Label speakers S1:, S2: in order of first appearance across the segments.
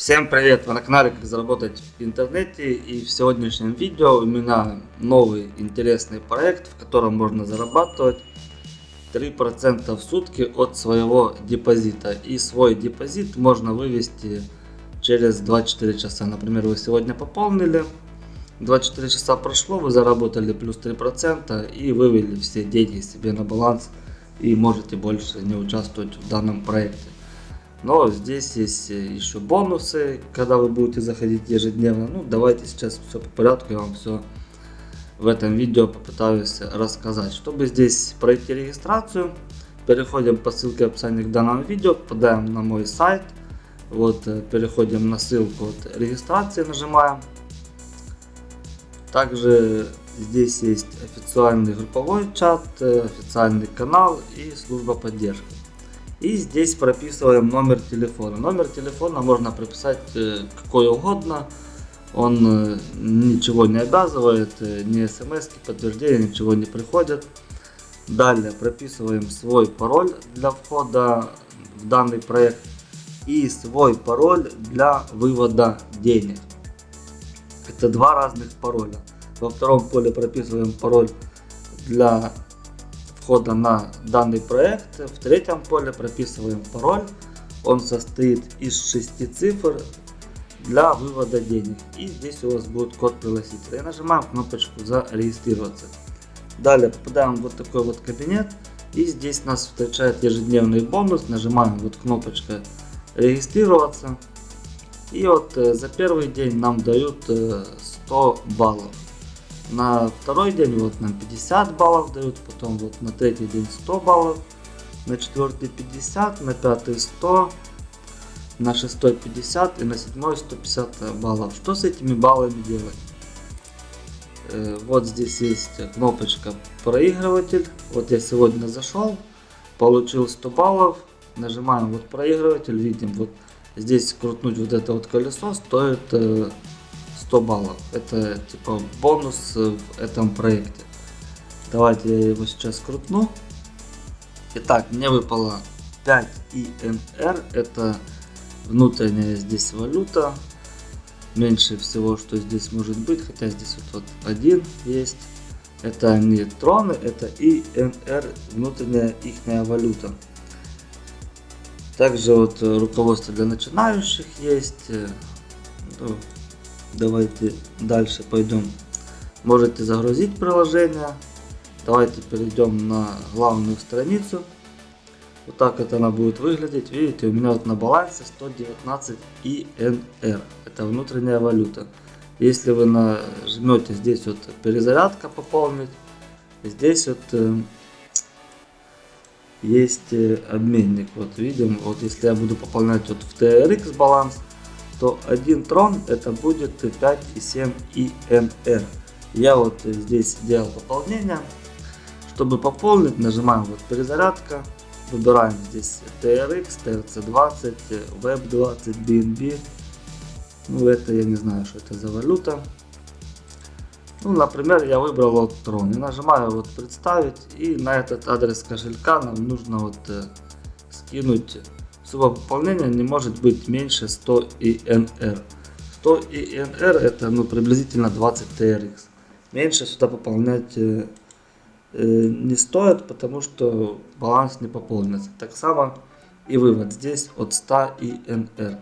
S1: Всем привет! Вы на канале Как заработать в интернете и в сегодняшнем видео у меня новый интересный проект, в котором можно зарабатывать 3% в сутки от своего депозита. И свой депозит можно вывести через 24 часа. Например, вы сегодня пополнили, 24 часа прошло, вы заработали плюс 3% и вывели все деньги себе на баланс и можете больше не участвовать в данном проекте. Но здесь есть еще бонусы, когда вы будете заходить ежедневно. Ну, давайте сейчас все по порядку, я вам все в этом видео попытаюсь рассказать. Чтобы здесь пройти регистрацию, переходим по ссылке в описании к данному видео, попадаем на мой сайт. Вот, э, переходим на ссылку вот, регистрации, нажимаем. Также здесь есть официальный групповой чат, э, официальный канал и служба поддержки. И здесь прописываем номер телефона. Номер телефона можно прописать э, какой угодно. Он э, ничего не обязывает, э, ни смс, подтверждения, ничего не приходит. Далее прописываем свой пароль для входа в данный проект и свой пароль для вывода денег. Это два разных пароля. Во втором поле прописываем пароль для входа на данный проект. В третьем поле прописываем пароль. Он состоит из 6 цифр для вывода денег. И здесь у вас будет код пригласителя. И нажимаем кнопочку зарегистрироваться. Далее попадаем в вот такой вот кабинет. И здесь нас встречает ежедневный бонус. Нажимаем вот кнопочка регистрироваться. И вот э, за первый день нам дают 100 э, баллов. На второй день вот нам 50 баллов дают, потом вот на третий день 100 баллов, на четвертый 50, на пятый 100, на шестой 50 и на седьмой 150 баллов. Что с этими баллами делать? Э, вот здесь есть кнопочка проигрыватель. Вот я сегодня зашел, получил 100 баллов, нажимаем вот проигрыватель, видим вот здесь крутнуть вот это вот колесо стоит э, 100 баллов. Это типа бонус в этом проекте. Давайте я его сейчас крутну. Итак, мне выпало 5 INR. Это внутренняя здесь валюта. Меньше всего, что здесь может быть. Хотя здесь вот, вот один есть. Это не троны, это INR, внутренняя ихняя валюта. Также вот руководство для начинающих есть. Давайте дальше пойдем. Можете загрузить приложение. Давайте перейдем на главную страницу. Вот так это она будет выглядеть. Видите, у меня вот на балансе 119 INR. Это внутренняя валюта. Если вы нажмете здесь вот перезарядка пополнить, здесь вот э, есть э, обменник. Вот видим, вот если я буду пополнять вот в TRX баланс, то один трон это будет 5,7 INR. Я вот здесь делал пополнение. Чтобы пополнить, нажимаем вот перезарядка. Выбираем здесь TRX, TRC20, Web20, BNB. Ну это я не знаю, что это за валюта. Ну, например, я выбрал вот трон и нажимаю вот представить. И на этот адрес кошелька нам нужно вот э, скинуть Сумма пополнения не может быть меньше 100 INR. 100 INR это ну, приблизительно 20 TRX. Меньше сюда пополнять э, э, не стоит, потому что баланс не пополнится. Так само и вывод здесь от 100 INR.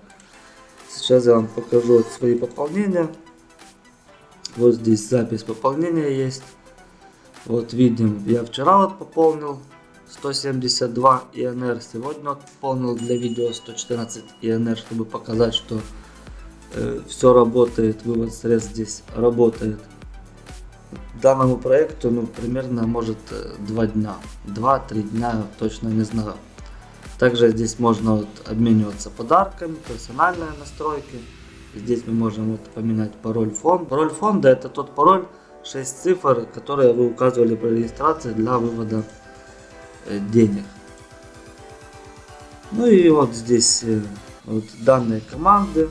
S1: Сейчас я вам покажу свои пополнения. Вот здесь запись пополнения есть. Вот видим, я вчера вот пополнил 172 ИНР. Сегодня пополнил для видео 114 ИНР, чтобы показать, что э, все работает, вывод средств здесь работает. Данному проекту ну, примерно может 2 э, дня. 2-3 дня, точно не знаю. Также здесь можно вот, обмениваться подарками, персональные настройки. Здесь мы можем вот, поменять пароль фонд. Пароль фонда это тот пароль 6 цифр, которые вы указывали при регистрации для вывода денег. Ну и вот здесь э, вот данные команды.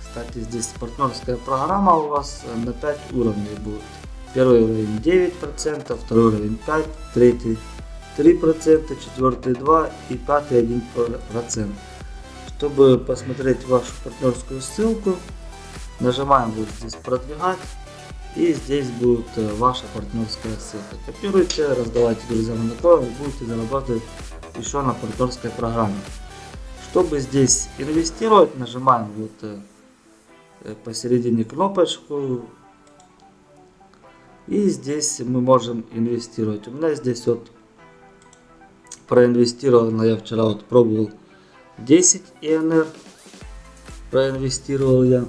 S1: Кстати, здесь партнерская программа у вас э, на 5 уровней будет. Первый уровень 9%, второй уровень 5%, третий 3%, четвертый 2% и пятый 1%. Чтобы посмотреть вашу партнерскую ссылку, нажимаем вот здесь продвигать. И здесь будет э, ваша партнерская ссылка. Копируйте, раздавайте друзьям знакомым и будете зарабатывать еще на партнерской программе. Чтобы здесь инвестировать, нажимаем вот э, э, посередине кнопочку. И здесь мы можем инвестировать. У меня здесь вот проинвестировано, я вчера вот пробовал 10 ИНР, проинвестировал я.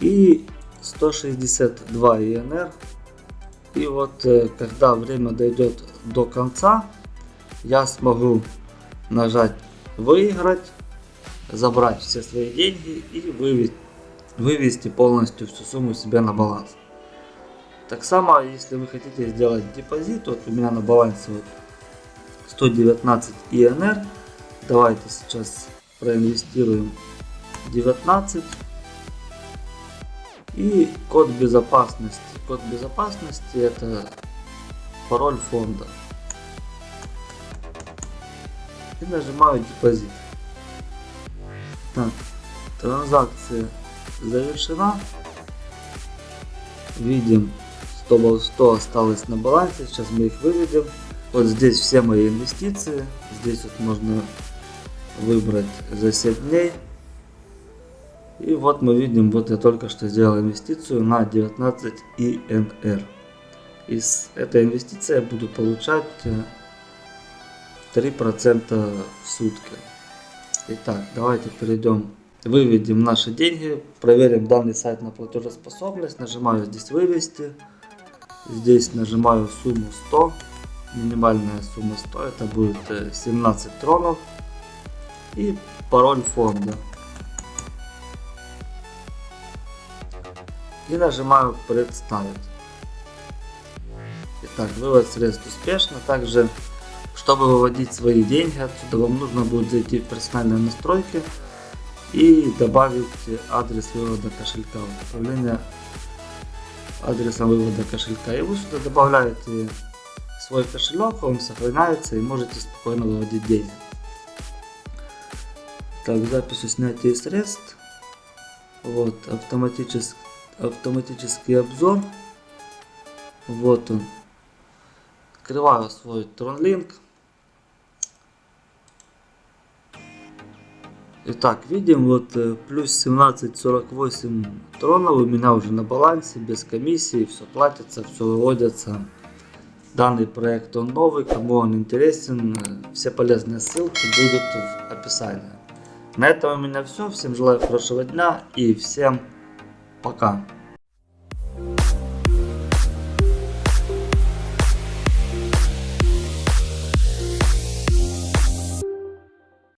S1: И 162 ИНР. И вот э, когда время дойдет до конца, я смогу нажать выиграть, забрать все свои деньги и вывести, полностью всю сумму себе на баланс. Так само, если вы хотите сделать депозит, вот у меня на балансе вот 119 ИНР, давайте сейчас проинвестируем 19 и код безопасности. Код безопасности это пароль фонда. И нажимаю депозит. Так, транзакция завершена. Видим 100, 100 осталось на балансе. Сейчас мы их выведем. Вот здесь все мои инвестиции. Здесь вот можно выбрать за 7 дней. И вот мы видим, вот я только что сделал инвестицию на 19 ИНР. Из этой инвестиции я буду получать 3% э, в сутки. Итак, давайте перейдем, выведем наши деньги, проверим данный сайт на платежеспособность, нажимаю здесь вывести, здесь нажимаю сумму 100, минимальная сумма 100, это будет 17 э, тронов и пароль фонда. И нажимаю представить. Итак, вывод средств успешно. Также, чтобы выводить свои деньги отсюда, вам нужно будет зайти в персональные настройки и добавить адрес вывода кошелька. Управление адресом вывода кошелька. И вы сюда добавляете свой кошелек, он сохраняется и можете спокойно выводить деньги. Так, запись снятия средств. Вот, автоматически автоматический обзор. Вот он. Открываю свой TronLink. Итак, видим, вот э, плюс 17.48 тронов у меня уже на балансе, без комиссии, все платится, все выводится. Данный проект он новый, кому он интересен, э, все полезные ссылки будут в описании. На этом у меня все, всем желаю хорошего дня и всем Пока.